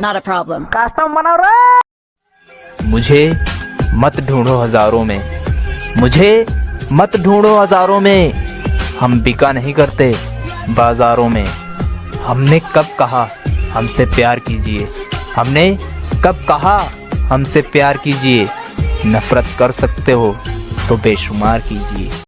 Not a problem. Custom बनाओ रे मुझे मत ढूंढो हज़ारों में। मुझे मत ढूंढो हज़ारों में। हम बिका नहीं करते बाजारों में। हमने कब कहा हमसे प्यार कीजिए? हमने कब कहा हमसे प्यार कीजिए? नफरत कर सकते हो तो बेशुमार कीजिए।